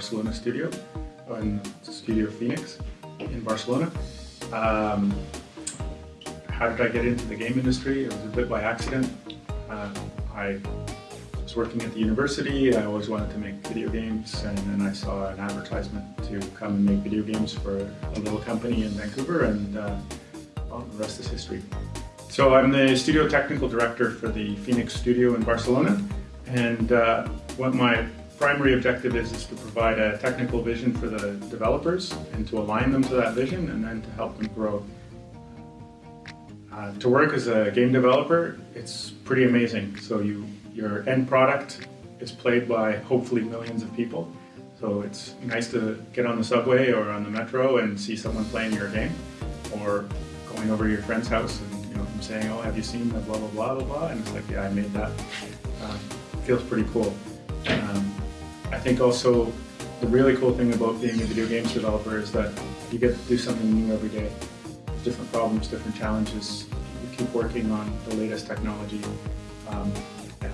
Barcelona studio, in Studio Phoenix in Barcelona. Um, how did I get into the game industry? It was a bit by accident. Uh, I was working at the university. I always wanted to make video games, and then I saw an advertisement to come and make video games for a little company in Vancouver, and uh, well, the rest is history. So I'm the studio technical director for the Phoenix studio in Barcelona, and uh, what my primary objective is, is to provide a technical vision for the developers and to align them to that vision and then to help them grow. Uh, to work as a game developer, it's pretty amazing. So you, your end product is played by hopefully millions of people. So it's nice to get on the subway or on the metro and see someone playing your game or going over to your friend's house and you know saying, oh, have you seen the blah, blah, blah, blah, blah? And it's like, yeah, I made that. Um, feels pretty cool. Um, I think also the really cool thing about being a video games developer is that you get to do something new every day. Different problems, different challenges. You keep working on the latest technology. Um, yeah,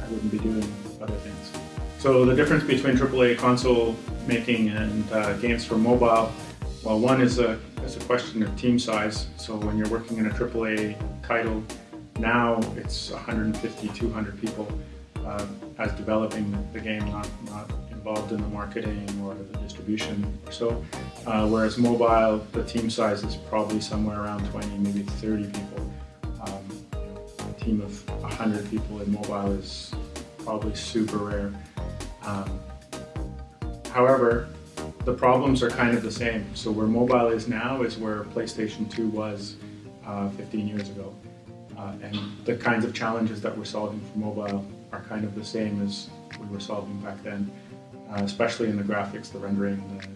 I wouldn't be doing other things. So the difference between AAA console making and uh, games for mobile, well, one is a, is a question of team size. So when you're working in a AAA title, now it's 150, 200 people uh, as developing the game, not, not involved in the marketing or the distribution so. Uh, whereas mobile, the team size is probably somewhere around 20, maybe 30 people. Um, a team of 100 people in mobile is probably super rare. Um, however, the problems are kind of the same. So where mobile is now is where PlayStation 2 was uh, 15 years ago. Uh, and the kinds of challenges that we're solving for mobile are kind of the same as we were solving back then, uh, especially in the graphics, the rendering, the,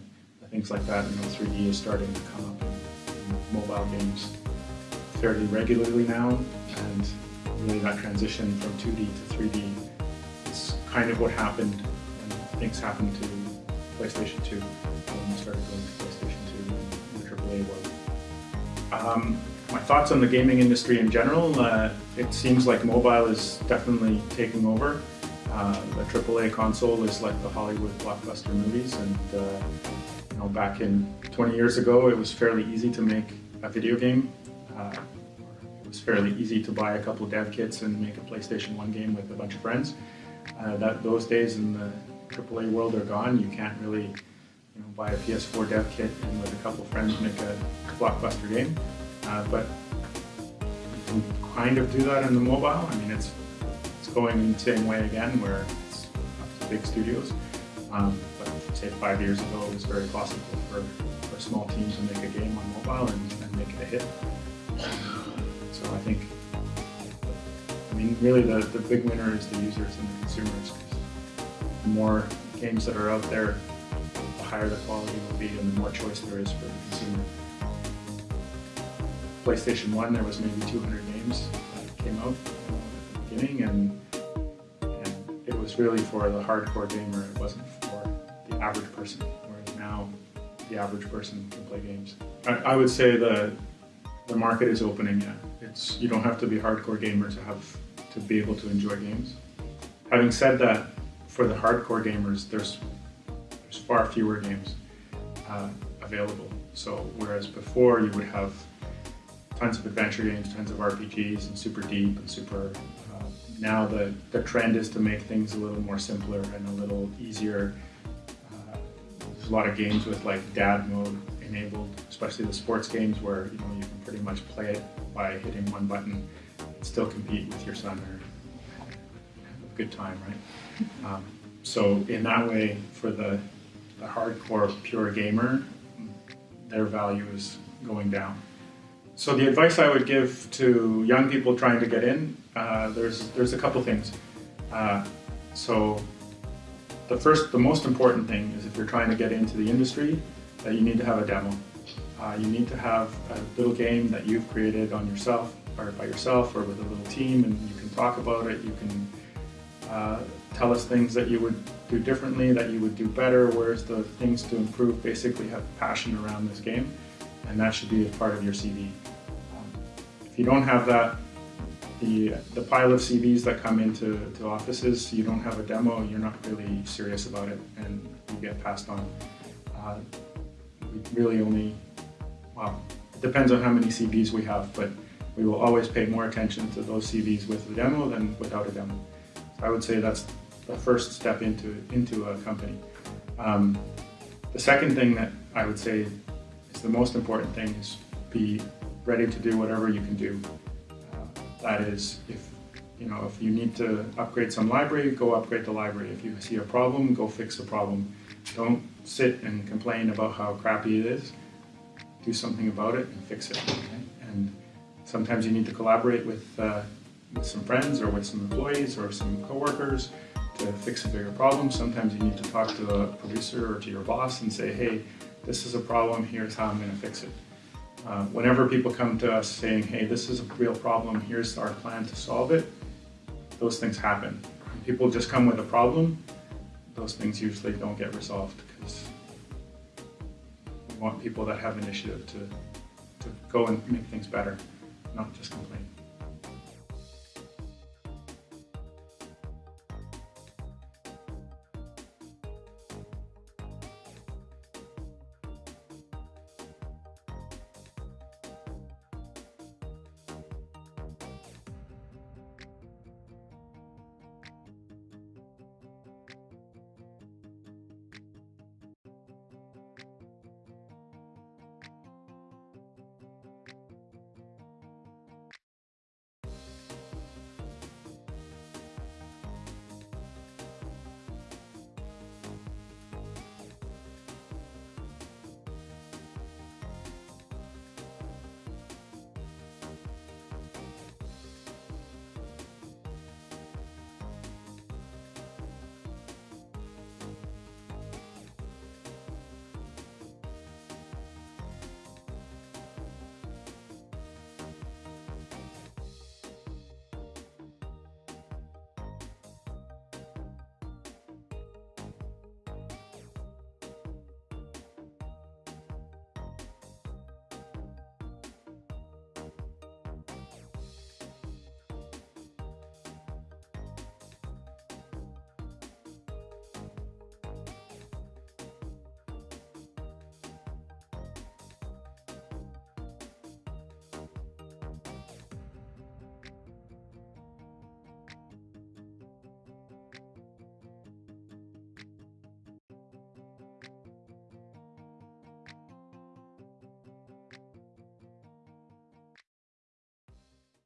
the, things like that. You know, 3D is starting to come up in, in mobile games fairly regularly now, and really that transition from 2D to 3D is kind of what happened when things happened to PlayStation 2 when we started going to PlayStation 2 in the AAA world. Um, my thoughts on the gaming industry in general, uh, it seems like mobile is definitely taking over. Uh, the AAA console is like the Hollywood blockbuster movies and uh, you know, back in 20 years ago it was fairly easy to make a video game. Uh, it was fairly easy to buy a couple dev kits and make a PlayStation 1 game with a bunch of friends. Uh, that Those days in the AAA world are gone. You can't really you know, buy a PS4 dev kit and with a couple friends make a blockbuster game. Uh, but you can kind of do that in the mobile. I mean, it's it's going in the same way again, where it's up to big studios. Um, but say five years ago, it was very possible for, for small teams to make a game on mobile and, and make it a hit. So I think, I mean, really the, the big winner is the users and the consumers. The more games that are out there, the higher the quality will be and the more choice there is for the consumer. PlayStation 1, there was maybe 200 games that came out at the beginning, and, and it was really for the hardcore gamer. It wasn't for the average person, whereas now the average person can play games. I, I would say the the market is opening. Yeah, it's you don't have to be a hardcore gamer to have to be able to enjoy games. Having said that, for the hardcore gamers, there's there's far fewer games uh, available. So whereas before you would have tons of adventure games, tons of RPGs, and super deep and super. Uh, now the the trend is to make things a little more simpler and a little easier. Uh, there's a lot of games with like dad mode enabled, especially the sports games where you know you can pretty much play it by hitting one button and still compete with your son or have a good time, right? Um, so in that way, for the, the hardcore pure gamer, their value is going down. So the advice I would give to young people trying to get in, uh, there's there's a couple things. Uh, so the first, the most important thing is if you're trying to get into the industry, that you need to have a demo. Uh, you need to have a little game that you've created on yourself or by yourself or with a little team, and you can talk about it. You can uh, tell us things that you would do differently, that you would do better. Where's the things to improve? Basically, have passion around this game and that should be a part of your CV. Um, if you don't have that, the, the pile of CVs that come into to offices, you don't have a demo, you're not really serious about it, and you get passed on. Uh, we really only, well, it depends on how many CVs we have, but we will always pay more attention to those CVs with a demo than without a demo. So I would say that's the first step into, into a company. Um, the second thing that I would say the most important thing is be ready to do whatever you can do. Uh, that is, if you know, if you need to upgrade some library, go upgrade the library. If you see a problem, go fix the problem. Don't sit and complain about how crappy it is. Do something about it and fix it. Okay? And sometimes you need to collaborate with, uh, with some friends or with some employees or some coworkers to fix a bigger problem. Sometimes you need to talk to a producer or to your boss and say, hey, this is a problem, here's how I'm going to fix it. Uh, whenever people come to us saying, hey, this is a real problem, here's our plan to solve it, those things happen. When people just come with a problem, those things usually don't get resolved because we want people that have initiative to, to go and make things better, not just complain.